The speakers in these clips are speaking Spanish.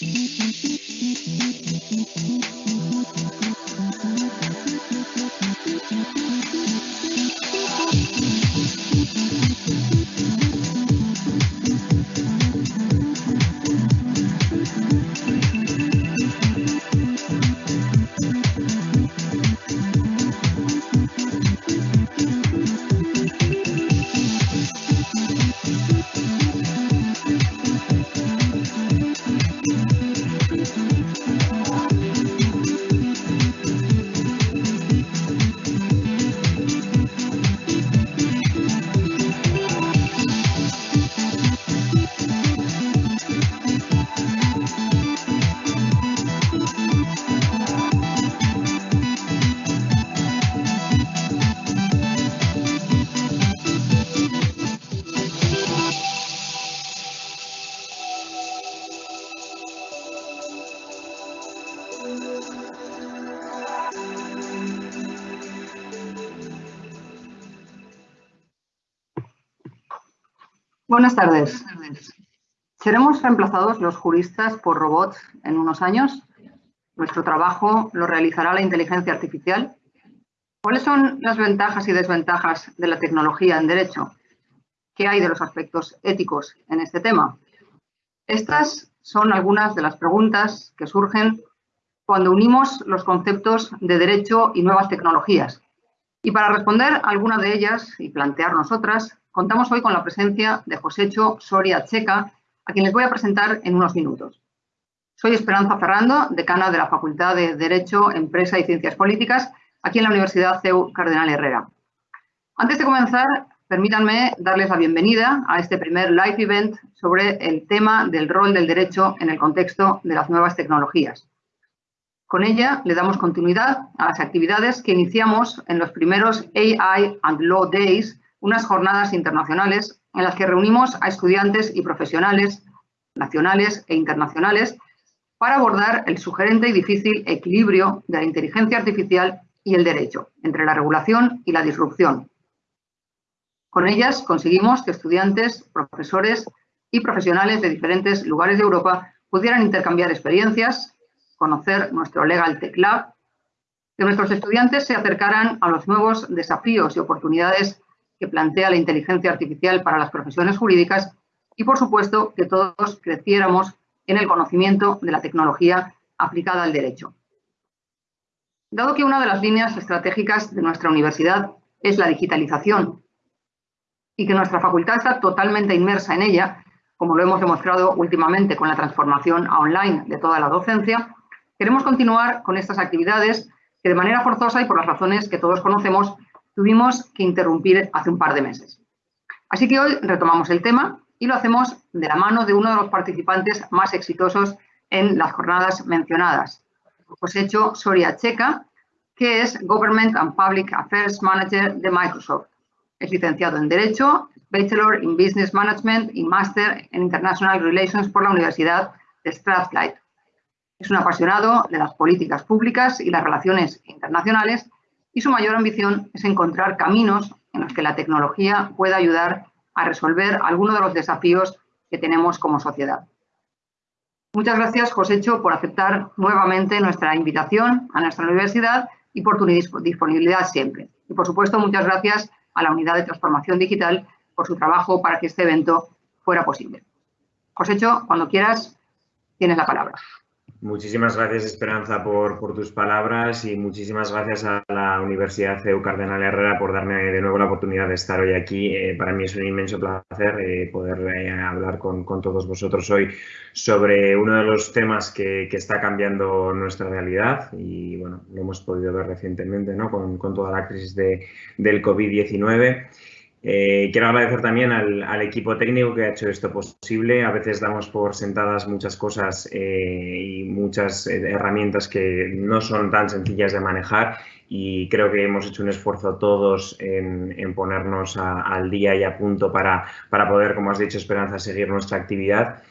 Mm-hmm. Buenas tardes. ¿Seremos reemplazados los juristas por robots en unos años? ¿Nuestro trabajo lo realizará la inteligencia artificial? ¿Cuáles son las ventajas y desventajas de la tecnología en derecho? ¿Qué hay de los aspectos éticos en este tema? Estas son algunas de las preguntas que surgen cuando unimos los conceptos de derecho y nuevas tecnologías. Y para responder alguna de ellas y plantearnos otras, contamos hoy con la presencia de Josécho Soria Checa, a quien les voy a presentar en unos minutos. Soy Esperanza Ferrando, decana de la Facultad de Derecho, Empresa y Ciencias Políticas, aquí en la Universidad CEU Cardenal Herrera. Antes de comenzar, permítanme darles la bienvenida a este primer live event sobre el tema del rol del derecho en el contexto de las nuevas tecnologías. Con ella le damos continuidad a las actividades que iniciamos en los primeros AI and Law Days unas jornadas internacionales en las que reunimos a estudiantes y profesionales nacionales e internacionales para abordar el sugerente y difícil equilibrio de la inteligencia artificial y el derecho, entre la regulación y la disrupción. Con ellas conseguimos que estudiantes, profesores y profesionales de diferentes lugares de Europa pudieran intercambiar experiencias, conocer nuestro Legal Tech Lab, que nuestros estudiantes se acercaran a los nuevos desafíos y oportunidades que plantea la inteligencia artificial para las profesiones jurídicas y, por supuesto, que todos creciéramos en el conocimiento de la tecnología aplicada al derecho. Dado que una de las líneas estratégicas de nuestra universidad es la digitalización y que nuestra facultad está totalmente inmersa en ella, como lo hemos demostrado últimamente con la transformación a online de toda la docencia, queremos continuar con estas actividades que de manera forzosa y por las razones que todos conocemos tuvimos que interrumpir hace un par de meses. Así que hoy retomamos el tema y lo hacemos de la mano de uno de los participantes más exitosos en las jornadas mencionadas, Josécho Soria Checa, que es Government and Public Affairs Manager de Microsoft. Es licenciado en Derecho, Bachelor in Business Management y Master en International Relations por la Universidad de Strathclyde. Es un apasionado de las políticas públicas y las relaciones internacionales y su mayor ambición es encontrar caminos en los que la tecnología pueda ayudar a resolver algunos de los desafíos que tenemos como sociedad. Muchas gracias, Josécho, por aceptar nuevamente nuestra invitación a nuestra universidad y por tu disponibilidad siempre. Y, por supuesto, muchas gracias a la Unidad de Transformación Digital por su trabajo para que este evento fuera posible. Josécho, cuando quieras, tienes la palabra. Muchísimas gracias, Esperanza, por, tus palabras y muchísimas gracias a la Universidad CEU Cardenal Herrera por darme de nuevo la oportunidad de estar hoy aquí. Eh, para mí es un inmenso placer eh, poder eh, hablar con, todos vosotros hoy sobre uno de los temas que, está cambiando nuestra realidad y, bueno, lo hemos podido ver recientemente ¿no? con, toda la crisis de, del COVID-19. Eh, quiero agradecer también al, equipo técnico que ha hecho esto posible. A veces damos por sentadas muchas cosas eh, y muchas eh, herramientas que no son tan sencillas de manejar y creo que hemos hecho un esfuerzo todos en, ponernos al día y a punto para, para poder, como has dicho, Esperanza, seguir nuestra actividad.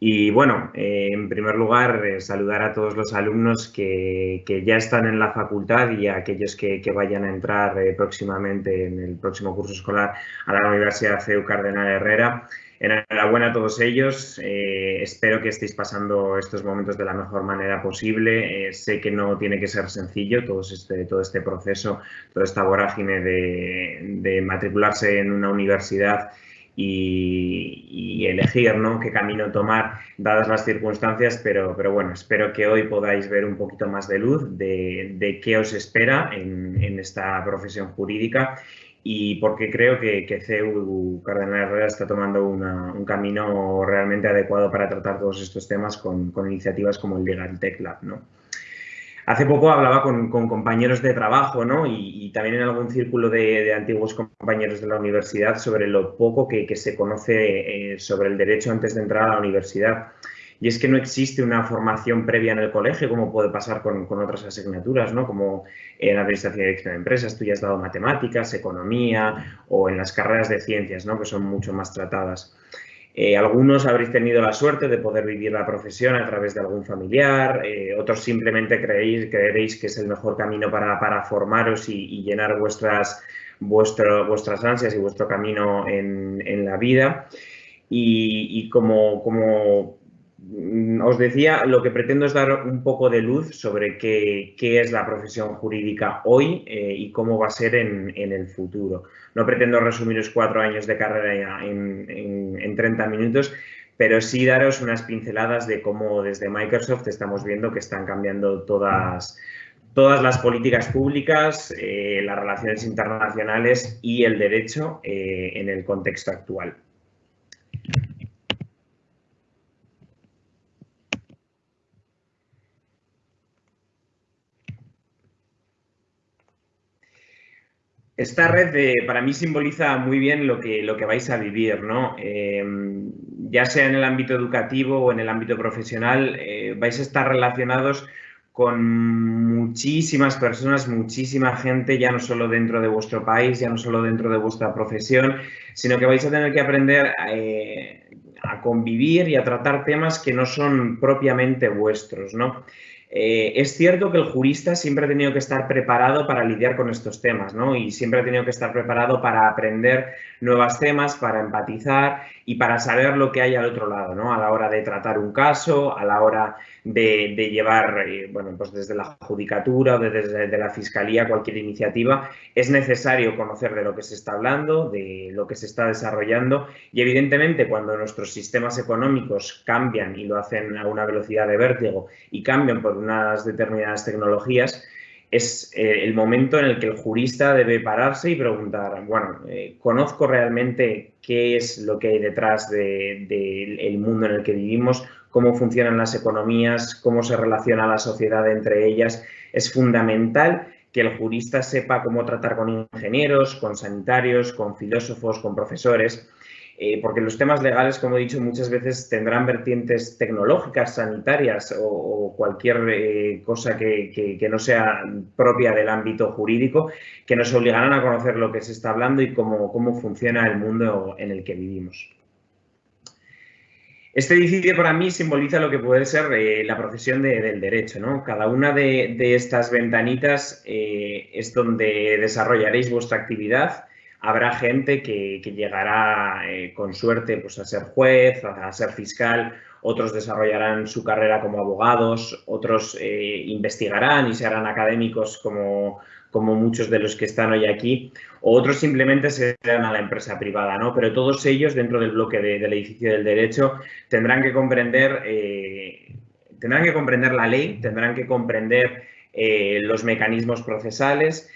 Y bueno, eh, en primer lugar, eh, saludar a todos los alumnos que, ya están en la facultad y a aquellos que, vayan a entrar eh, próximamente en el próximo curso escolar a la Universidad CEU Cardenal Herrera. Enhorabuena a todos ellos. espero que estéis pasando estos momentos de la mejor manera posible. sé que no tiene que ser sencillo todo este, todo este proceso, toda esta vorágine de, de matricularse en una universidad y, elegir ¿no? qué camino tomar dadas las circunstancias, pero, pero bueno, espero que hoy podáis ver un poquito más de luz de, qué os espera en, esta profesión jurídica y porque creo que, que CEU Cardenal Herrera está tomando un camino realmente adecuado para tratar todos estos temas con, con iniciativas como el Legal Tech Lab. ¿no? Hace poco hablaba con, compañeros de trabajo ¿no? y, también en algún círculo de, antiguos compañeros de la universidad sobre lo poco que, se conoce eh, sobre el derecho antes de entrar a la universidad. Y es que no existe una formación previa en el colegio, como puede pasar con, otras asignaturas, ¿no? como en Administración y Dirección de Empresas, tú ya has dado matemáticas, economía o en las carreras de ciencias, ¿no? que son mucho más tratadas. Eh, algunos habréis tenido la suerte de poder vivir la profesión a través de algún familiar, eh, otros simplemente creéis, creeréis que es el mejor camino para, formaros y, llenar vuestras, vuestras ansias y vuestro camino en, la vida. y, como, como, mm, os decía, lo que pretendo es dar un poco de luz sobre qué, es la profesión jurídica hoy eh, y cómo va a ser en, el futuro. No pretendo resumiros cuatro años de carrera en, en 30 minutos, pero sí daros unas pinceladas de cómo desde Microsoft estamos viendo que están cambiando todas, todas las políticas públicas, eh, las relaciones internacionales y el derecho eh, en el contexto actual. Esta red para mí simboliza muy bien lo que, lo que vais a vivir, ¿no? Em, ya sea en el ámbito educativo o en el ámbito profesional, eh, vais a estar relacionados con muchísimas personas, muchísima gente, ya no solo dentro de vuestro país, ya no solo dentro de vuestra profesión, sino que vais a tener que aprender eh, a convivir y a tratar temas que no son propiamente vuestros, ¿no? Eh, es cierto que el jurista siempre ha tenido que estar preparado para lidiar con estos temas, ¿no? Y siempre ha tenido que estar preparado para aprender nuevos temas, para empatizar y para saber lo que hay al otro lado, ¿no? A la hora de tratar un caso, a la hora de, llevar, eh, bueno, pues desde la judicatura o desde la fiscalía cualquier iniciativa, es necesario conocer de lo que se está hablando, de lo que se está desarrollando y evidentemente cuando nuestros sistemas económicos cambian y lo hacen a una velocidad de vértigo y cambian por unas determinadas tecnologías, es eh, el momento en el que el jurista debe pararse y preguntar, bueno, eh, ¿conozco realmente qué es lo que hay detrás del mundo en el que vivimos? ¿Cómo funcionan las economías? ¿Cómo se relaciona la sociedad entre ellas? Es fundamental que el jurista sepa cómo tratar con ingenieros, con sanitarios, con filósofos, con profesores, eh, porque los temas legales, como he dicho, muchas veces tendrán vertientes tecnológicas, sanitarias o, cualquier eh, cosa que, no sea propia del ámbito jurídico, que nos obligarán a conocer lo que se está hablando y cómo, funciona el mundo en el que vivimos. Este edificio para mí simboliza lo que puede ser eh, la profesión del derecho. Cada una de, estas ventanitas es donde desarrollaréis vuestra actividad habrá gente que, llegará eh, con suerte pues, a ser juez, a, ser fiscal, otros desarrollarán su carrera como abogados, otros eh, investigarán y serán académicos como, como muchos de los que están hoy aquí, o otros simplemente se irán a la empresa privada, ¿no? Pero todos ellos, dentro del bloque del edificio del derecho, tendrán que comprender, eh, tendrán que comprender la ley, tendrán que comprender los mecanismos procesales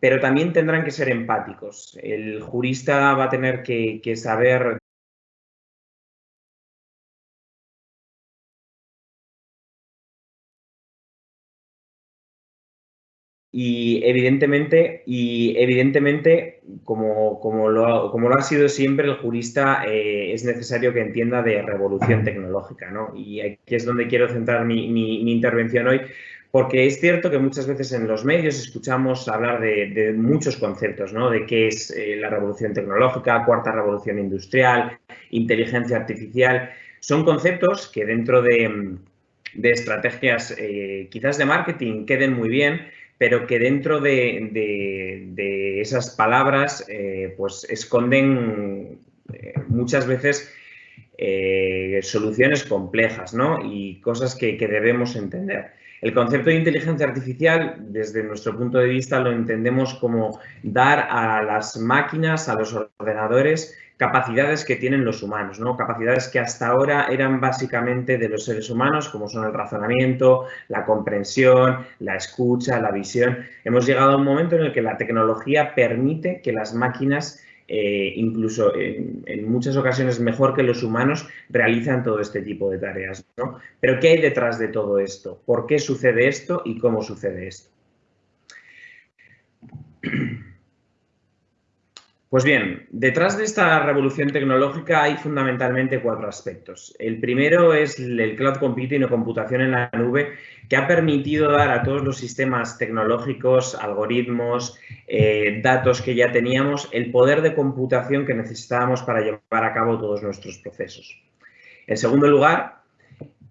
pero también tendrán que ser empáticos. El jurista va a tener que, saber Y evidentemente, y evidentemente como, como, lo, como, lo, ha sido siempre, el jurista eh, es necesario que entienda de revolución tecnológica. ¿no? Y aquí es donde quiero centrar mi, mi intervención hoy, porque es cierto que muchas veces en los medios escuchamos hablar de, muchos conceptos, ¿no? De qué es eh, la revolución tecnológica, cuarta revolución industrial, inteligencia artificial. Son conceptos que dentro de, estrategias eh, quizás de marketing queden muy bien, pero que dentro de, esas palabras eh, pues esconden muchas veces soluciones complejas ¿no? y cosas que debemos entender. El concepto de inteligencia artificial, desde nuestro punto de vista, lo entendemos como dar a las máquinas, a los ordenadores, capacidades que tienen los humanos, ¿no? Capacidades que hasta ahora eran básicamente de los seres humanos, como son el razonamiento, la comprensión, la escucha, la visión. Hemos llegado a un momento en el que la tecnología permite que las máquinas eh, incluso en, muchas ocasiones mejor que los humanos, realizan todo este tipo de tareas. ¿no? Pero ¿qué hay detrás de todo esto? ¿Por qué sucede esto y cómo sucede esto? Pues bien, detrás de esta revolución tecnológica hay fundamentalmente cuatro aspectos. El primero es el cloud computing o computación en la nube, que ha permitido dar a todos los sistemas tecnológicos, algoritmos, eh, datos que ya teníamos, el poder de computación que necesitábamos para llevar a cabo todos nuestros procesos. En segundo lugar,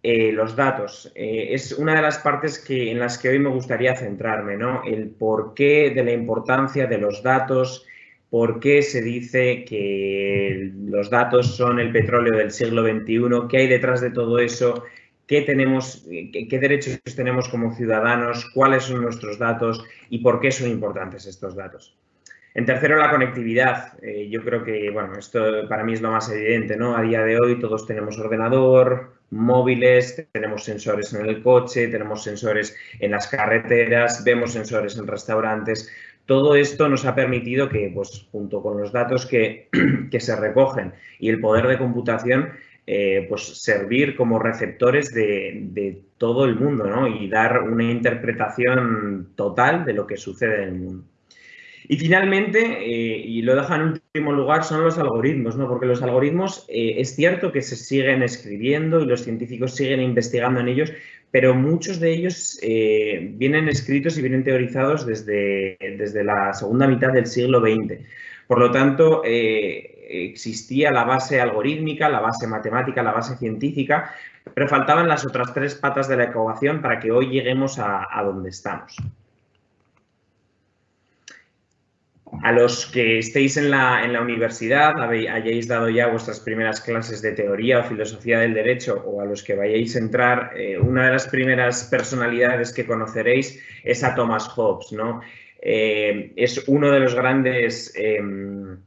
eh, los datos. Eh, es una de las partes que, en las que hoy me gustaría centrarme, ¿no? El porqué de la importancia de los datos, por qué se dice que los datos son el petróleo del siglo XXI, qué hay detrás de todo eso, qué, tenemos, qué, derechos tenemos como ciudadanos, cuáles son nuestros datos y por qué son importantes estos datos. En tercero, la conectividad. Eh, yo creo que, bueno, esto para mí es lo más evidente, ¿no? A día de hoy todos tenemos ordenador, móviles, tenemos sensores en el coche, tenemos sensores en las carreteras, vemos sensores en restaurantes. Todo esto nos ha permitido que, pues, junto con los datos que, se recogen y el poder de computación, eh, pues servir como receptores de, todo el mundo ¿no? y dar una interpretación total de lo que sucede en el mundo. Y finalmente, eh, y lo deja en último lugar, son los algoritmos, ¿no? porque los algoritmos eh, es cierto que se siguen escribiendo y los científicos siguen investigando en ellos, pero muchos de ellos eh, vienen escritos y vienen teorizados desde, desde, la segunda mitad del siglo XX. Por lo tanto, eh, existía la base algorítmica, la base matemática, la base científica, pero faltaban las otras tres patas de la ecuación para que hoy lleguemos a donde estamos. A los que estéis en la, en la universidad, hayáis dado ya vuestras primeras clases de teoría o filosofía del derecho o a los que vayáis a entrar, eh, una de las primeras personalidades que conoceréis es a Thomas Hobbes. ¿no? Eh, es uno de los grandes, em,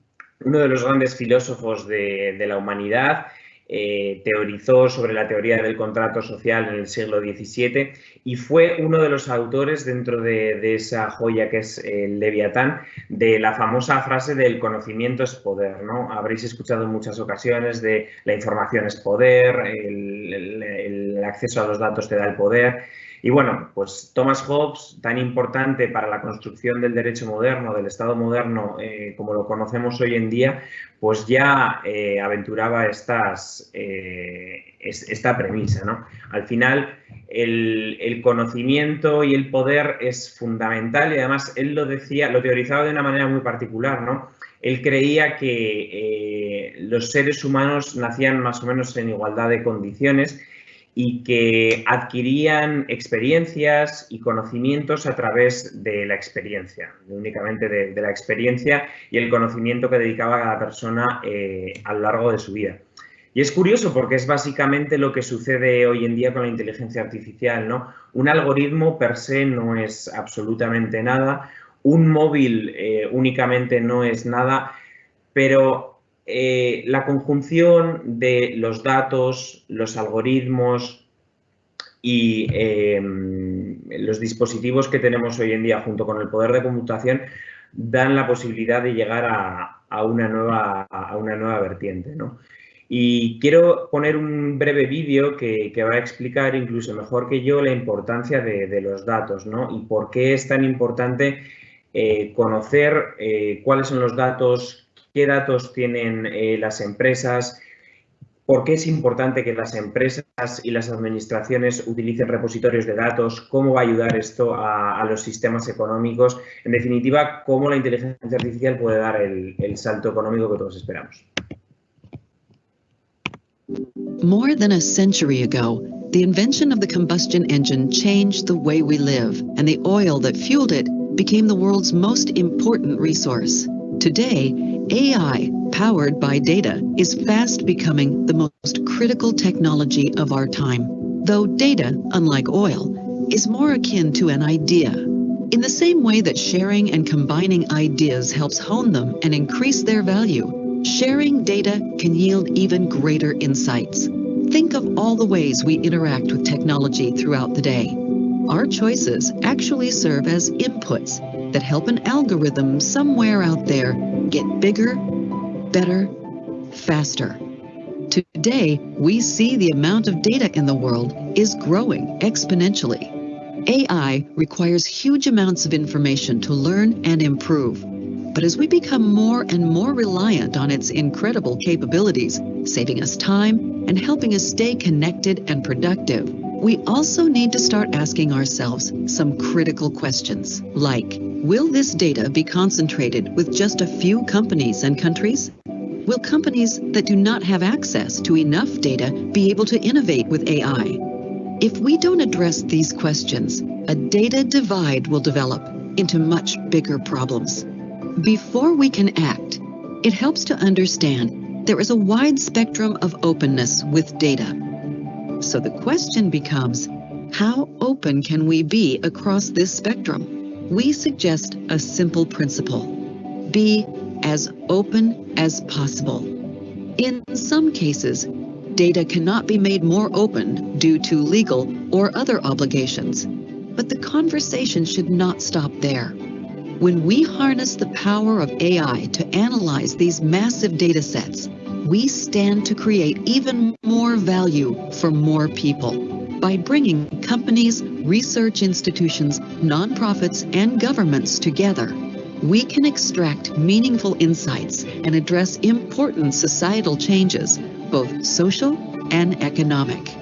uno de los grandes filósofos de, de la humanidad eh, teorizó sobre la teoría del contrato social en el siglo XVII y fue uno de los autores dentro de, esa joya que es el Leviatán de la famosa frase del conocimiento es poder. ¿no? Habréis escuchado en muchas ocasiones de la información es poder, el acceso a los datos te da el poder. Y bueno, pues Thomas Hobbes, tan importante para la construcción del derecho moderno, del Estado moderno, eh, como lo conocemos hoy en día, pues ya eh, aventuraba eh, esta premisa. ¿no? Al final, el, conocimiento y el poder es fundamental y además él lo decía, lo teorizaba de una manera muy particular. ¿no? Él creía que los seres humanos nacían más o menos en igualdad de condiciones y que adquirían experiencias y conocimientos a través de la experiencia, únicamente de, la experiencia y el conocimiento que dedicaba cada persona eh, a lo largo de su vida. Y es curioso porque es básicamente lo que sucede hoy en día con la inteligencia artificial, ¿no? Un algoritmo per se no es absolutamente nada, un móvil eh, únicamente no es nada, pero eh, la conjunción de los datos, los algoritmos y em, los dispositivos que tenemos hoy en día junto con el poder de computación dan la posibilidad de llegar a, una, nueva, a una nueva vertiente. Y quiero poner un breve vídeo que, va a explicar incluso mejor que yo la importancia de, los datos y por qué es tan importante eh, conocer eh, cuáles son los datos, qué datos tienen eh, las empresas, por qué es importante que las empresas y las administraciones utilicen repositorios de datos, cómo va a ayudar esto a, los sistemas económicos, en definitiva, cómo la inteligencia artificial puede dar el, el salto económico que todos esperamos. More than a century ago, the invention of the combustion engine changed the way we live, and the oil that fueled it became the world's most important resource. Today, AI, powered by data, is fast becoming the most critical technology of our time. Though data, unlike oil, is more akin to an idea. In the same way that sharing and combining ideas helps hone them and increase their value, sharing data can yield even greater insights. Think of all the ways we interact with technology throughout the day. Our choices actually serve as inputs that help an algorithm somewhere out there get bigger, better, faster. Today, we see the amount of data in the world is growing exponentially. AI requires huge amounts of information to learn and improve. But as we become more and more reliant on its incredible capabilities, saving us time and helping us stay connected and productive, we also need to start asking ourselves some critical questions like, Will this data be concentrated with just a few companies and countries? Will companies that do not have access to enough data be able to innovate with AI? If we don't address these questions, a data divide will develop into much bigger problems. Before we can act, it helps to understand there is a wide spectrum of openness with data. So the question becomes, how open can we be across this spectrum? We suggest a simple principle. Be as open as possible. In some cases, data cannot be made more open due to legal or other obligations. But the conversation should not stop there. When we harness the power of AI to analyze these massive data sets, we stand to create even more value for more people by bringing companies, research institutions, nonprofits, and governments together. We can extract meaningful insights and address important societal changes, both social and economic.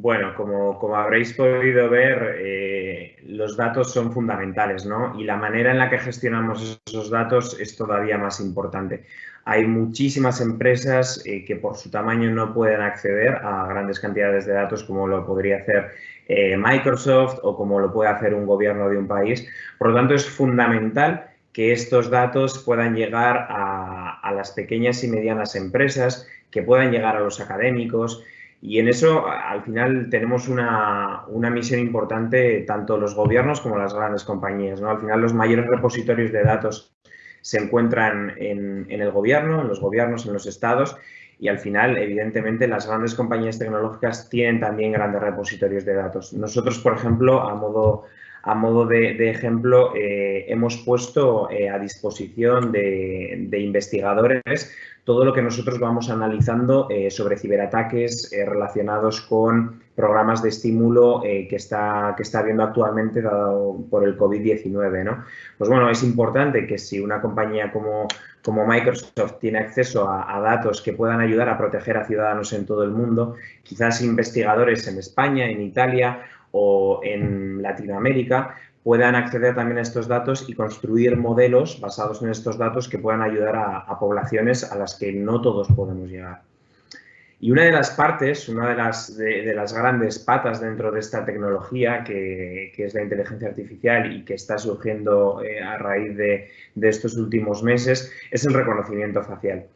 Bueno, como, habréis podido ver, eh, los datos son fundamentales, ¿no? Y la manera en la que gestionamos esos datos es todavía más importante. Hay muchísimas empresas eh, que por su tamaño no pueden acceder a grandes cantidades de datos como lo podría hacer eh, Microsoft o como lo puede hacer un gobierno de un país. Por lo tanto, es fundamental que estos datos puedan llegar a las pequeñas y medianas empresas, que puedan llegar a los académicos, y en eso, al final, tenemos una, una, misión importante, tanto los gobiernos como las grandes compañías. ¿no? Al final, los mayores repositorios de datos se encuentran en, en, el gobierno, en los gobiernos, en los estados, y al final, evidentemente, las grandes compañías tecnológicas tienen también grandes repositorios de datos. Nosotros, por ejemplo, a modo, a modo de, ejemplo, eh, hemos puesto eh, a disposición de investigadores todo lo que nosotros vamos analizando eh, sobre ciberataques eh, relacionados con programas de estímulo eh, que, está, que está habiendo actualmente dado por el COVID-19. ¿no? Pues bueno, es importante que si una compañía como, como Microsoft tiene acceso a, a, datos que puedan ayudar a proteger a ciudadanos en todo el mundo, quizás investigadores en España, en Italia o en Latinoamérica puedan acceder también a estos datos y construir modelos basados en estos datos que puedan ayudar a, poblaciones a las que no todos podemos llegar. Y una de las partes, una de las, de, de las grandes patas dentro de esta tecnología, que, que, es la inteligencia artificial y que está surgiendo eh, a raíz de, de, estos últimos meses, es el reconocimiento facial.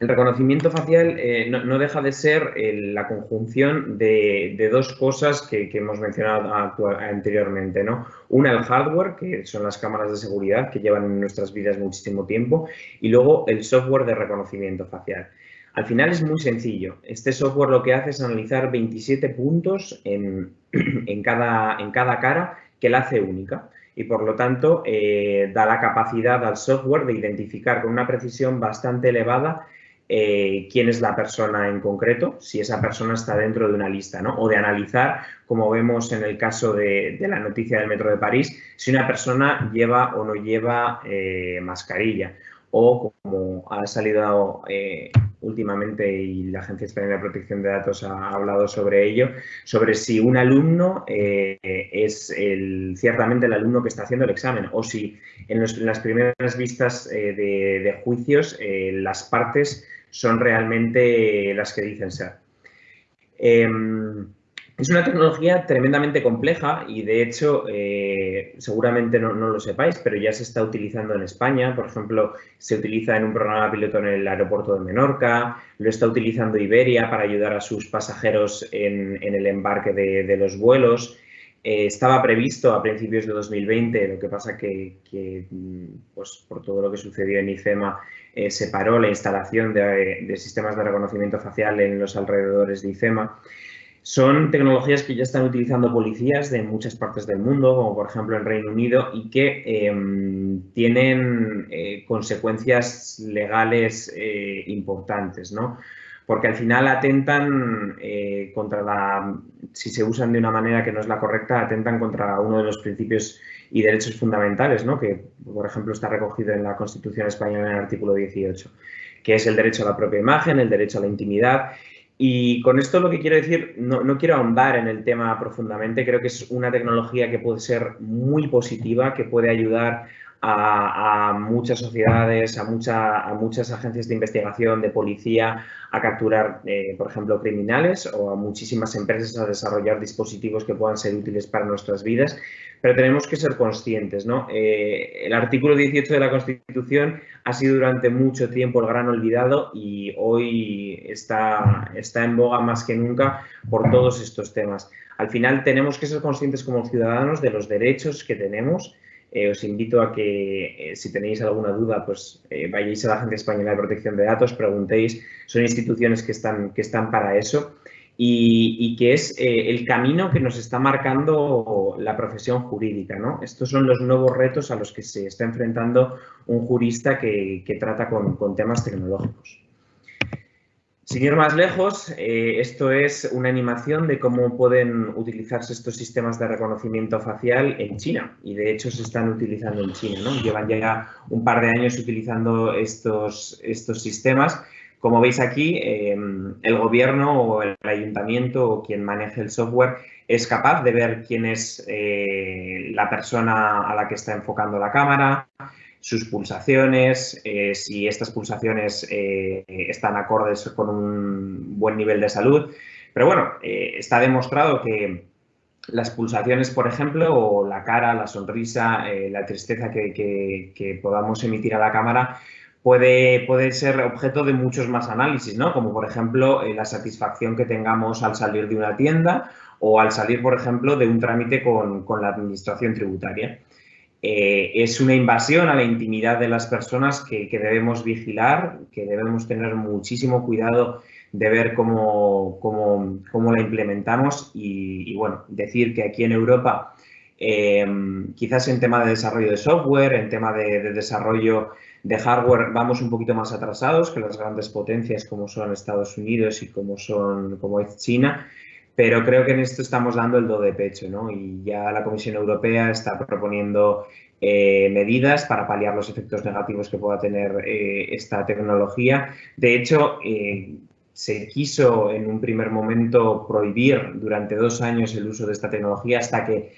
El reconocimiento facial eh, no, deja de ser eh, la conjunción de, dos cosas que, hemos mencionado anteriormente. ¿no? Una, el hardware, que son las cámaras de seguridad que llevan en nuestras vidas muchísimo tiempo, y luego el software de reconocimiento facial. Al final es muy sencillo. Este software lo que hace es analizar 27 puntos en, en, cada, en cada cara que la hace única y por lo tanto eh, da la capacidad al software de identificar con una precisión bastante elevada eh, quién es la persona en concreto, si esa persona está dentro de una lista, ¿no? O de analizar, como vemos en el caso de, la noticia del Metro de París, si una persona lleva o no lleva eh, mascarilla. O como ha salido eh, últimamente y la Agencia Española de Protección de Datos ha hablado sobre ello, sobre si un alumno eh, es el, ciertamente el alumno que está haciendo el examen o si en, las primeras vistas eh, de, juicios eh, las partes son realmente las que dicen ser. Es una tecnología tremendamente compleja y de hecho eh, seguramente no, lo sepáis, pero ya se está utilizando en España. Por ejemplo, se utiliza en un programa piloto en el aeropuerto de Menorca, lo está utilizando Iberia para ayudar a sus pasajeros en, el embarque de, los vuelos. Eh, estaba previsto a principios de 2020, lo que pasa que, que pues, por todo lo que sucedió en IFEMA eh, se paró la instalación de, de, sistemas de reconocimiento facial en los alrededores de IFEMA. Son tecnologías que ya están utilizando policías de muchas partes del mundo, como por ejemplo en Reino Unido, y que eh, tienen eh, consecuencias legales eh, importantes, ¿no? Porque al final atentan eh, contra la, si se usan de una manera que no es la correcta, atentan contra uno de los principios y derechos fundamentales, ¿no? Que, por ejemplo, está recogido en la Constitución Española en el artículo 18, que es el derecho a la propia imagen, el derecho a la intimidad y con esto lo que quiero decir, no, no, quiero ahondar en el tema profundamente, creo que es una tecnología que puede ser muy positiva, que puede ayudar a, muchas sociedades, a, a, muchas agencias de investigación, de policía, a capturar, eh, por ejemplo, criminales o a muchísimas empresas a desarrollar dispositivos que puedan ser útiles para nuestras vidas, pero tenemos que ser conscientes. ¿no? Eh, el artículo 18 de la Constitución ha sido durante mucho tiempo el gran olvidado y hoy está, está en boga más que nunca por todos estos temas. Al final tenemos que ser conscientes como ciudadanos de los derechos que tenemos, eh, os invito a que, eh, si tenéis alguna duda, pues vayáis a la Agencia Española de Protección de Datos, preguntéis, son instituciones que están, que están para eso y, que es el camino que nos está marcando la profesión jurídica. ¿no? Estos son los nuevos retos a los que se está enfrentando un jurista que, trata con temas tecnológicos. Sin ir más lejos, eh, esto es una animación de cómo pueden utilizarse estos sistemas de reconocimiento facial en China y de hecho se están utilizando en China. ¿no? Llevan ya un par de años utilizando estos, estos sistemas. Como veis aquí, em, el gobierno o el ayuntamiento o quien maneje el software es capaz de ver quién es eh, la persona a la que está enfocando la cámara, sus pulsaciones, eh, si estas pulsaciones eh, están acordes con un buen nivel de salud. Pero bueno, eh, está demostrado que las pulsaciones, por ejemplo, o la cara, la sonrisa, la tristeza que, podamos emitir a la cámara puede, puede ser objeto de muchos más análisis, ¿no? Como por ejemplo la satisfacción que tengamos al salir de una tienda o al salir, por ejemplo, de un trámite con, con la administración tributaria. Eh, es una invasión a la intimidad de las personas que, debemos vigilar, que debemos tener muchísimo cuidado de ver cómo, cómo, la implementamos y, bueno, decir que aquí en Europa em, quizás en tema de desarrollo de software, en tema de, desarrollo de hardware vamos un poquito más atrasados que las grandes potencias como son Estados Unidos y como, son, como es China, pero creo que en esto estamos dando el do de pecho, ¿no? Y ya la Comisión Europea está proponiendo eh, medidas para paliar los efectos negativos que pueda tener eh, esta tecnología. De hecho, eh, se quiso en un primer momento prohibir durante dos años el uso de esta tecnología hasta que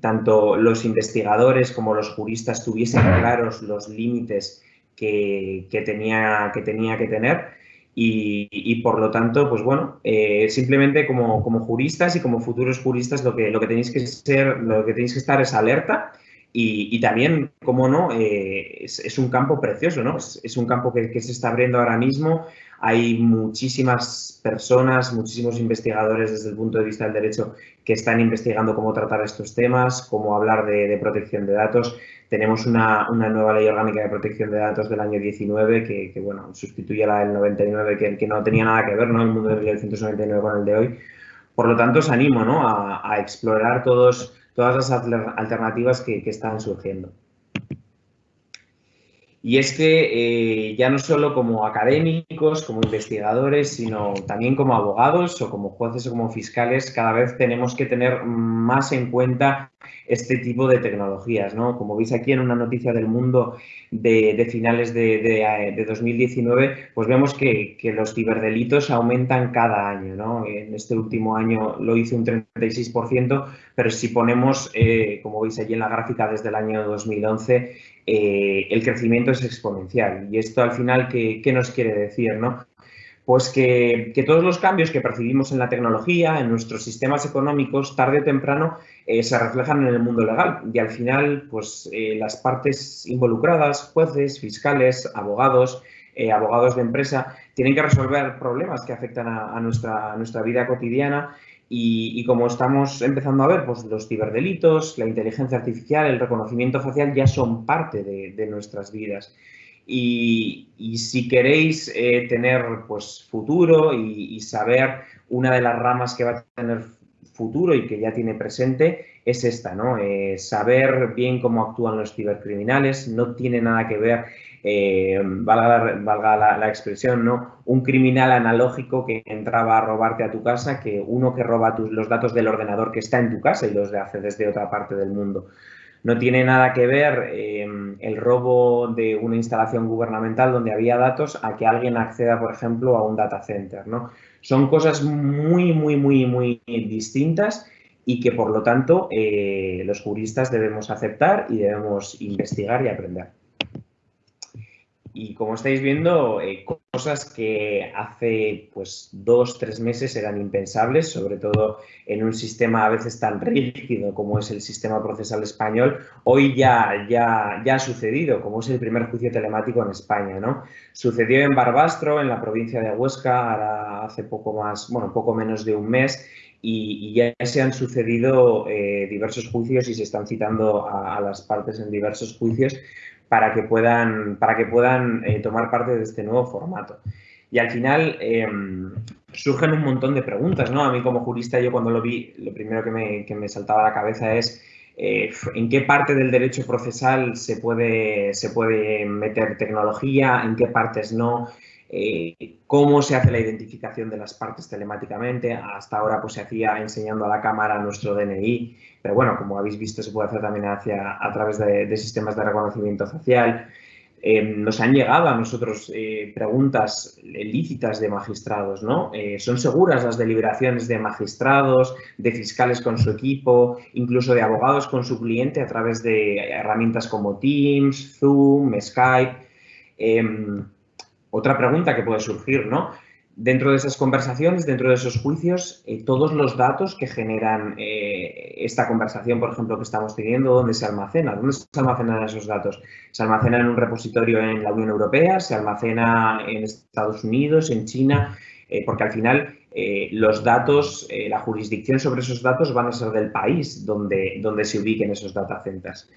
tanto los investigadores como los juristas tuviesen claros los límites que, tenía, que tenía que tener. Y, por lo tanto, pues bueno, eh, simplemente como, como, juristas y como futuros juristas lo que, lo que tenéis que ser, lo que tenéis que estar es alerta y, también, como no, eh, es, un campo precioso, ¿no? Es, un campo que, se está abriendo ahora mismo. Hay muchísimas personas, muchísimos investigadores desde el punto de vista del derecho que están investigando cómo tratar estos temas, cómo hablar de, protección de datos. Tenemos una, nueva ley orgánica de protección de datos del año 19 que, bueno, sustituye a la del 99, que, que, no tenía nada que ver, ¿no? El mundo del 1999 con el de hoy. Por lo tanto, os animo, ¿no? A, explorar todos, todas las alternativas que, están surgiendo. Y es que eh, ya no solo como académicos, como investigadores, sino también como abogados o como jueces o como fiscales, cada vez tenemos que tener más en cuenta este tipo de tecnologías. ¿no? Como veis aquí en una noticia del mundo de, finales de, 2019, pues vemos que, los ciberdelitos aumentan cada año. En este último año lo hizo un 36%, pero si ponemos, eh, como veis allí en la gráfica desde el año 2011, eh, el crecimiento es exponencial. Y esto al final, ¿qué, nos quiere decir? ¿no? Pues que, todos los cambios que percibimos en la tecnología, en nuestros sistemas económicos, tarde o temprano eh, se reflejan en el mundo legal. Y al final, pues eh, las partes involucradas, jueces, fiscales, abogados, abogados de empresa, tienen que resolver problemas que afectan a, nuestra, a nuestra vida cotidiana y, como estamos empezando a ver, pues los ciberdelitos, la inteligencia artificial, el reconocimiento facial ya son parte de, nuestras vidas. Y, si queréis eh, tener pues, futuro y, saber una de las ramas que va a tener futuro y que ya tiene presente es esta, ¿no? Eh, saber bien cómo actúan los cibercriminales no tiene nada que ver eh, valga, la, expresión, ¿no? un criminal analógico que entraba a robarte a tu casa que uno que roba tus, los datos del ordenador que está en tu casa y los hace desde otra parte del mundo. No tiene nada que ver eh, el robo de una instalación gubernamental donde había datos a que alguien acceda, por ejemplo, a un data center. ¿no? Son cosas muy, muy, muy, muy distintas y que por lo tanto eh, los juristas debemos aceptar y debemos investigar y aprender. Y como estáis viendo, eh, cosas que hace pues dos, tres meses eran impensables, sobre todo en un sistema a veces tan rígido como es el sistema procesal español, hoy ya, ya, ya ha sucedido, como es el primer juicio telemático en España. ¿no? Sucedió en Barbastro, en la provincia de Huesca, hace poco más, bueno, poco menos de un mes, y, ya se han sucedido eh, diversos juicios y se están citando a, las partes en diversos juicios para que puedan, para que puedan eh, tomar parte de este nuevo formato. Y al final em, surgen un montón de preguntas, ¿no? A mí como jurista yo cuando lo vi, lo primero que me, que me saltaba a la cabeza es eh, en qué parte del derecho procesal se puede, se puede meter tecnología, en qué partes no, eh, cómo se hace la identificación de las partes telemáticamente. Hasta ahora pues, se hacía enseñando a la cámara nuestro DNI, pero bueno, como habéis visto, se puede hacer también hacia, a través de, sistemas de reconocimiento facial. Eh, nos han llegado a nosotros eh, preguntas lícitas de magistrados, ¿no? ¿Son seguras las deliberaciones de magistrados, de fiscales con su equipo, incluso de abogados con su cliente a través de herramientas como Teams, Zoom, Skype? Otra pregunta que puede surgir, ¿no? Dentro de esas conversaciones, dentro de esos juicios, eh, todos los datos que generan eh, esta conversación, por ejemplo, que estamos teniendo, ¿dónde se almacena? ¿Dónde se almacenan esos datos? ¿Se almacena en un repositorio en la Unión Europea? ¿Se almacena en Estados Unidos, en China? Eh, porque al final los datos, la jurisdicción sobre esos datos van a ser del país donde, donde se ubiquen esos data centers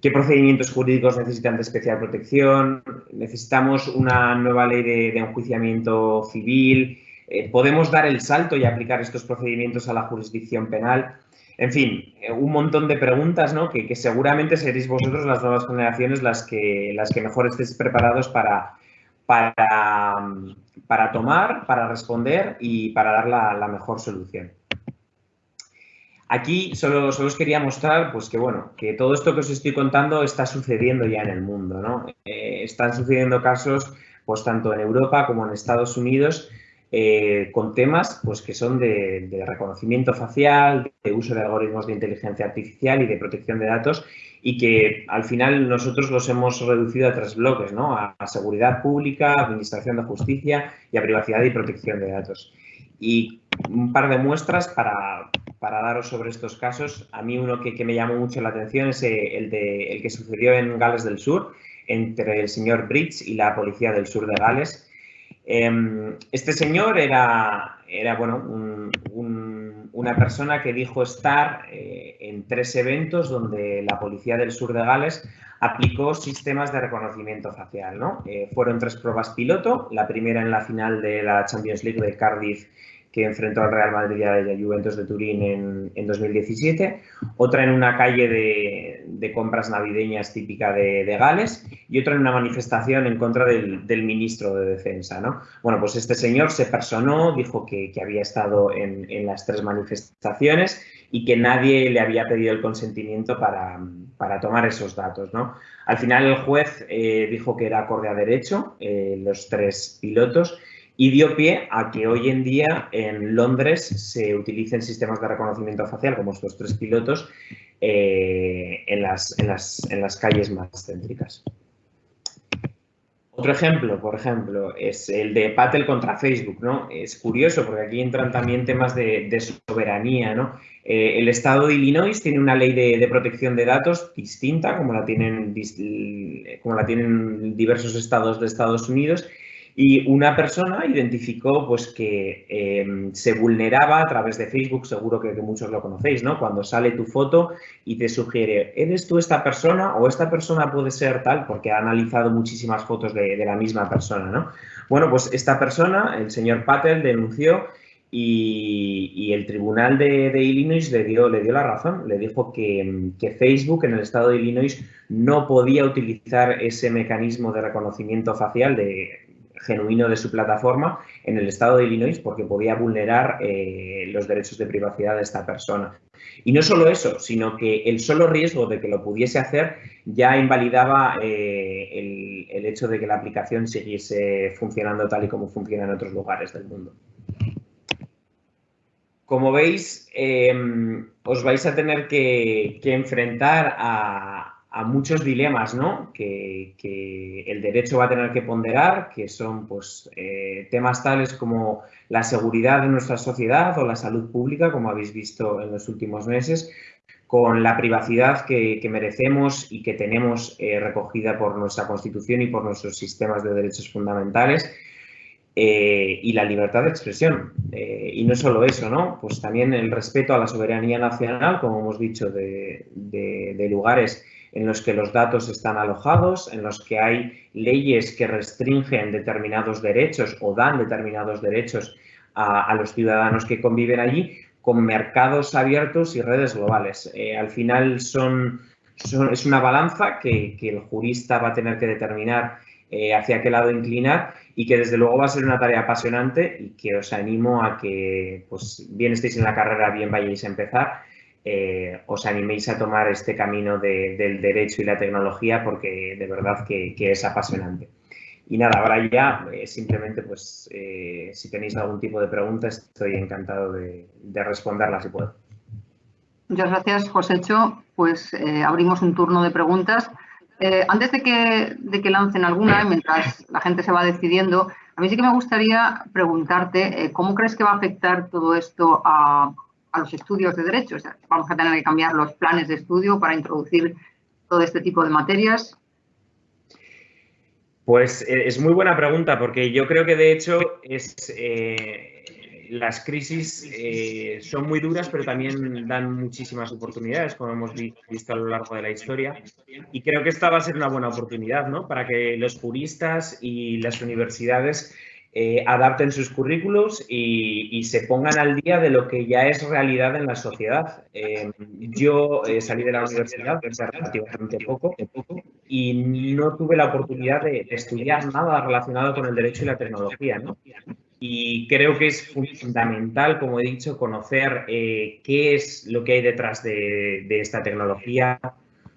qué procedimientos jurídicos necesitan de especial protección, necesitamos una nueva ley de, enjuiciamiento civil, eh, podemos dar el salto y aplicar estos procedimientos a la jurisdicción penal. En fin, eh, un montón de preguntas ¿no? que, seguramente seréis vosotros, las nuevas generaciones, las que, las que mejor estéis preparados para, para, para tomar, para responder y para dar la mejor solución. Aquí solo, os quería mostrar pues que, bueno, que todo esto que os estoy contando está sucediendo ya en el mundo. ¿no? Eh, están sucediendo casos pues, tanto en Europa como en Estados Unidos eh, con temas pues, que son de, reconocimiento facial, de uso de algoritmos de inteligencia artificial y de protección de datos y que al final nosotros los hemos reducido a tres bloques, ¿no? a seguridad pública, administración de justicia y a privacidad y protección de datos. Y un par de muestras para, para daros sobre estos casos. A mí uno que, me llamó mucho la atención es eh, el, de, el que sucedió en Gales del Sur, entre el señor Bridge y la policía del sur de Gales. Em, este señor era, era bueno, una persona que dijo estar eh, en tres eventos donde la policía del sur de Gales aplicó sistemas de reconocimiento facial. ¿no? Eh, fueron tres pruebas piloto, la primera en la final de la Champions League de Cardiff que enfrentó al Real Madrid y a la Juventus de Turín en, en 2017, otra en una calle de, compras navideñas típica de, de, Gales y otra en una manifestación en contra del, del, ministro de Defensa. ¿no? Bueno, pues este señor se personó, dijo que, que había estado en, en, las tres manifestaciones y que nadie le había pedido el consentimiento para, para tomar esos datos. ¿no? Al final el juez eh, dijo que era acorde a derecho eh, los tres pilotos y dio pie a que hoy en día en Londres se utilicen sistemas de reconocimiento facial como estos tres pilotos eh, en, las, en, las, en, las, calles más céntricas. Otro ejemplo, por ejemplo, es el de Patel contra Facebook. ¿no? Es curioso porque aquí entran también temas de, soberanía. ¿no? Eh, el estado de Illinois tiene una ley de, de, protección de datos distinta, como la, tienen, como la tienen diversos estados de Estados Unidos, y una persona identificó pues, que em, se vulneraba a través de Facebook, seguro que, muchos lo conocéis, ¿no? Cuando sale tu foto y te sugiere, ¿eres tú esta persona o esta persona puede ser tal? Porque ha analizado muchísimas fotos de, la misma persona, ¿no? Bueno, pues esta persona, el señor Patel, denunció y, el tribunal de, Illinois le dio, le dio la razón, le dijo que, que, Facebook en el estado de Illinois no podía utilizar ese mecanismo de reconocimiento facial de genuino de su plataforma en el estado de Illinois porque podía vulnerar eh, los derechos de privacidad de esta persona. Y no solo eso, sino que el solo riesgo de que lo pudiese hacer ya invalidaba eh, el, el hecho de que la aplicación siguiese funcionando tal y como funciona en otros lugares del mundo. como veis, em, os vais a tener que, enfrentar a, muchos dilemas ¿no? que, el derecho va a tener que ponderar, que son pues, eh, temas tales como la seguridad de nuestra sociedad o la salud pública, como habéis visto en los últimos meses, con la privacidad que, merecemos y que tenemos eh, recogida por nuestra Constitución y por nuestros sistemas de derechos fundamentales eh, y la libertad de expresión. Y no solo eso, ¿no? Pues también el respeto a la soberanía nacional, como hemos dicho, de, lugares en los que los datos están alojados, en los que hay leyes que restringen determinados derechos o dan determinados derechos a, los ciudadanos que conviven allí, con mercados abiertos y redes globales. Eh, al final son, es una balanza que, que, el jurista va a tener que determinar hacia qué lado inclinar y que desde luego va a ser una tarea apasionante y que os animo a que, pues bien estéis en la carrera, bien vayáis a empezar, eh, os animéis a tomar este camino del derecho y la tecnología porque de verdad que, es apasionante. Y nada, ahora ya eh, simplemente pues eh, si tenéis algún tipo de pregunta estoy encantado de, de responderlas si puedo. Muchas gracias, Josécho. Pues abrimos un turno de preguntas. Eh, antes de que, de que, lancen alguna, mientras la gente se va decidiendo, a mí sí que me gustaría preguntarte eh, cómo crees que va a afectar todo esto a, los estudios de derecho. vamos a tener que cambiar los planes de estudio para introducir todo este tipo de materias. Pues eh, es muy buena pregunta porque yo creo que de hecho es las crisis eh, son muy duras, pero también dan muchísimas oportunidades, como hemos visto a lo largo de la historia. Y creo que esta va a ser una buena oportunidad ¿no? para que los juristas y las universidades eh, adapten sus currículos y, se pongan al día de lo que ya es realidad en la sociedad. Eh, yo salí de la universidad relativamente poco y no tuve la oportunidad de, de, estudiar nada relacionado con el derecho y la tecnología. ¿no? Y creo que es fundamental, como he dicho, conocer eh, qué es lo que hay detrás de, esta tecnología,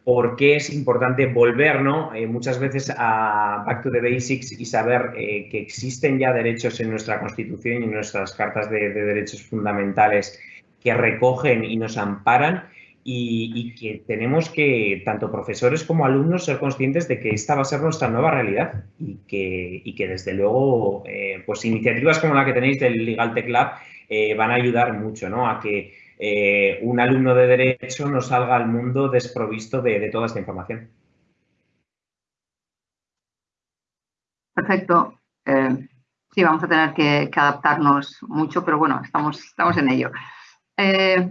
por qué es importante volver ¿no? Eh, muchas veces a Back to the Basics y saber eh, que existen ya derechos en nuestra Constitución y en nuestras cartas de derechos fundamentales que recogen y nos amparan y, que tenemos que, tanto profesores como alumnos, ser conscientes de que esta va a ser nuestra nueva realidad y que, y que desde luego, eh, pues iniciativas como la que tenéis del Legal Tech Lab eh, van a ayudar mucho ¿no? a que eh, un alumno de Derecho no salga al mundo desprovisto de, toda esta información. Perfecto. sí, vamos a tener que, adaptarnos mucho, pero bueno, estamos, estamos en ello.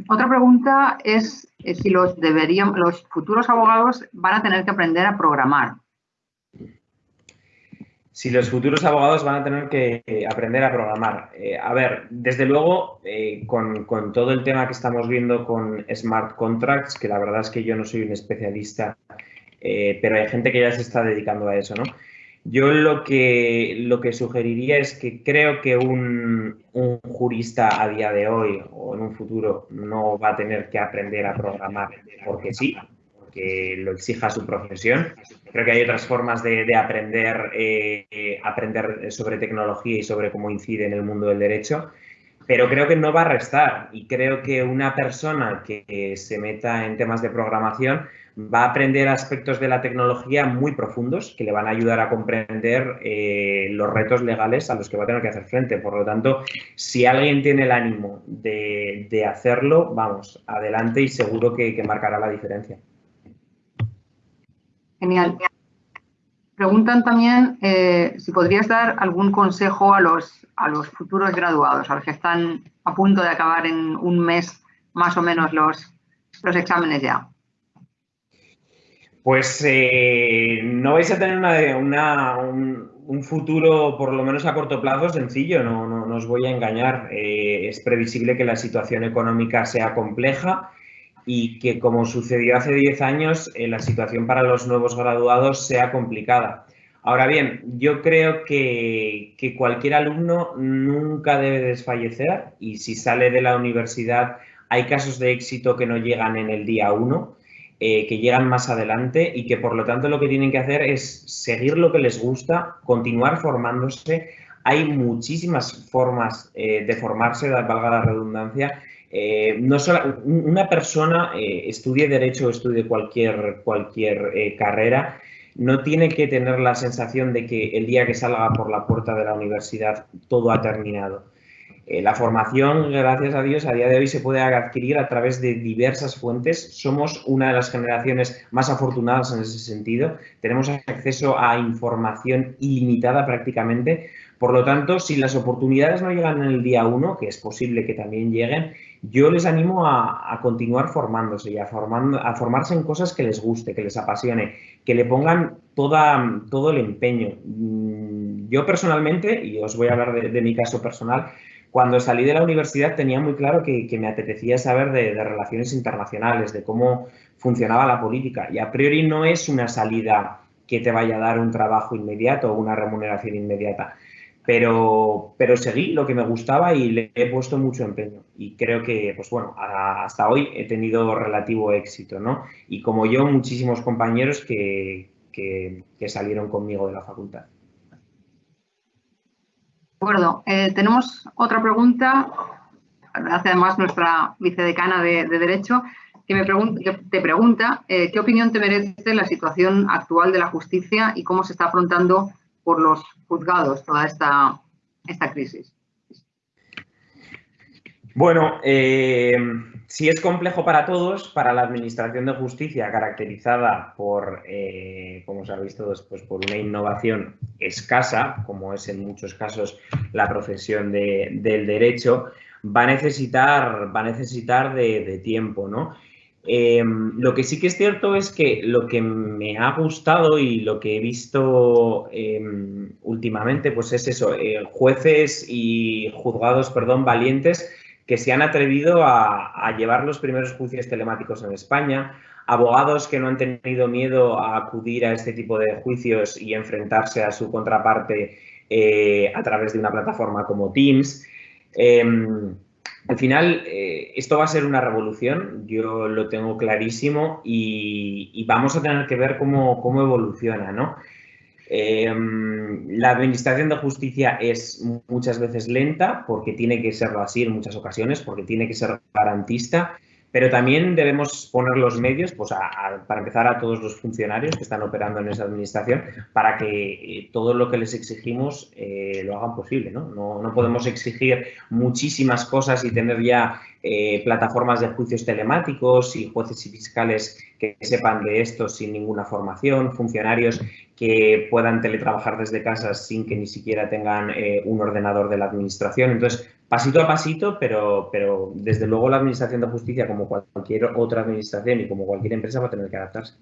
otra pregunta es si los, deberían, los futuros abogados van a tener que aprender a programar. Si los futuros abogados van a tener que eh, aprender a programar. Eh, a ver, desde luego, eh, con, con, todo el tema que estamos viendo con smart contracts, que la verdad es que yo no soy un especialista, pero hay gente que ya se está dedicando a eso, ¿no? Yo lo que, lo que sugeriría es que creo que un, jurista a día de hoy o en un futuro no va a tener que aprender a programar porque sí, porque lo exija su profesión. Creo que hay otras formas de, aprender, eh, aprender sobre tecnología y sobre cómo incide en el mundo del derecho, pero creo que no va a restar y creo que una persona que se meta en temas de programación va a aprender aspectos de la tecnología muy profundos que le van a ayudar a comprender eh, los retos legales a los que va a tener que hacer frente. Por lo tanto, si alguien tiene el ánimo de, hacerlo, vamos, adelante y seguro que, marcará la diferencia. Genial. Preguntan también eh, si podrías dar algún consejo a los, a los futuros graduados, a los que están a punto de acabar en un mes más o menos los, los exámenes ya. Pues eh, no vais a tener un, futuro, por lo menos a corto plazo, sencillo, no, no, os voy a engañar. Eh, es previsible que la situación económica sea compleja y que, como sucedió hace 10 años, eh, la situación para los nuevos graduados sea complicada. Ahora bien, yo creo que, que cualquier alumno nunca debe desfallecer y si sale de la universidad hay casos de éxito que no llegan en el día 1 eh, que llegan más adelante y que por lo tanto lo que tienen que hacer es seguir lo que les gusta, continuar formándose, hay muchísimas formas eh, de formarse, valga la redundancia. Eh, no solo una persona eh, estudie derecho o estudie cualquier, cualquier carrera, no tiene que tener la sensación de que el día que salga por la puerta de la universidad todo ha terminado. la formación, gracias a Dios, a día de hoy se puede adquirir a través de diversas fuentes. Somos una de las generaciones más afortunadas en ese sentido. Tenemos acceso a información ilimitada prácticamente por lo tanto, si las oportunidades no llegan en el día uno, que es posible que también lleguen, yo les animo a, continuar formándose y a, formarse en cosas que les guste, que les apasione, que le pongan todo el empeño. Mm, yo personalmente, y os voy a hablar de, mi caso personal, cuando salí de la universidad tenía muy claro que, me apetecía saber de, relaciones internacionales, de cómo funcionaba la política. Y a priori no es una salida que te vaya a dar un trabajo inmediato o una remuneración inmediata pero, pero seguí lo que me gustaba y le he puesto mucho empeño. Y creo que, pues bueno, hasta hoy he tenido relativo éxito, ¿no? Y como yo, muchísimos compañeros que, que, salieron conmigo de la facultad. De acuerdo. Eh, tenemos otra pregunta, hace además nuestra vicedecana de, Derecho, que, me pregunta, te pregunta eh, qué opinión te merece la situación actual de la justicia y cómo se está afrontando por los juzgados toda esta, esta crisis? Bueno, eh, si es complejo para todos, para la Administración de Justicia, caracterizada por, eh, como sabéis todos, pues por una innovación escasa, como es en muchos casos la profesión del derecho, va a necesitar, va a necesitar de, de tiempo, ¿no? Em, lo que sí que es cierto es que lo que me ha gustado y lo que he visto em, últimamente, pues es eso, eh, jueces y juzgados, perdón, valientes que se han atrevido a, llevar los primeros juicios telemáticos en España, abogados que no han tenido miedo a acudir a este tipo de juicios y enfrentarse a su contraparte eh, a través de una plataforma como Teams. Al final, eh, esto va a ser una revolución, yo lo tengo clarísimo y, vamos a tener que ver cómo, evoluciona, ¿no? Em, la administración de justicia es muchas veces lenta porque tiene que serlo así en muchas ocasiones, porque tiene que ser garantista pero también debemos poner los medios, pues para empezar a todos los funcionarios que están operando en esa administración, para que eh, todo lo que les exigimos eh, lo hagan posible. ¿no? ¿no? podemos exigir muchísimas cosas y tener ya eh, plataformas de juicios telemáticos y jueces y fiscales que sepan de esto sin ninguna formación, funcionarios que puedan teletrabajar desde casa sin que ni siquiera tengan un ordenador de la administración. Entonces, pasito a pasito, pero, pero desde luego la Administración de Justicia, como cualquier otra administración y como cualquier empresa, va a tener que adaptarse.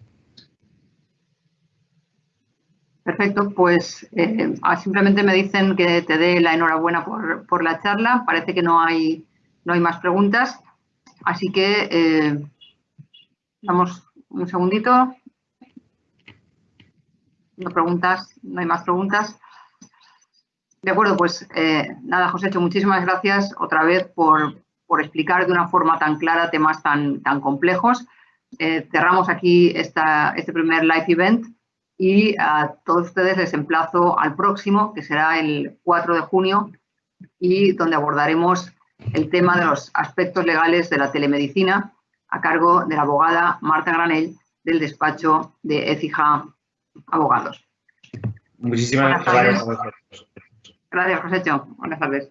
Perfecto, pues eh, ah, simplemente me dicen que te dé la enhorabuena por, la charla. Parece que no hay, no hay más preguntas, así que eh, damos un segundito. No preguntas, no hay más preguntas. De acuerdo, pues eh, nada, José, muchísimas gracias otra vez por, explicar de una forma tan clara temas tan, tan complejos. Eh, cerramos aquí esta, este primer live event y a todos ustedes les emplazo al próximo, que será el 4 de junio, y donde abordaremos el tema de los aspectos legales de la telemedicina a cargo de la abogada Marta Granell del despacho de Ecija Abogados. Muchísimas gracias. Gracias, José Cho. Buenas tardes.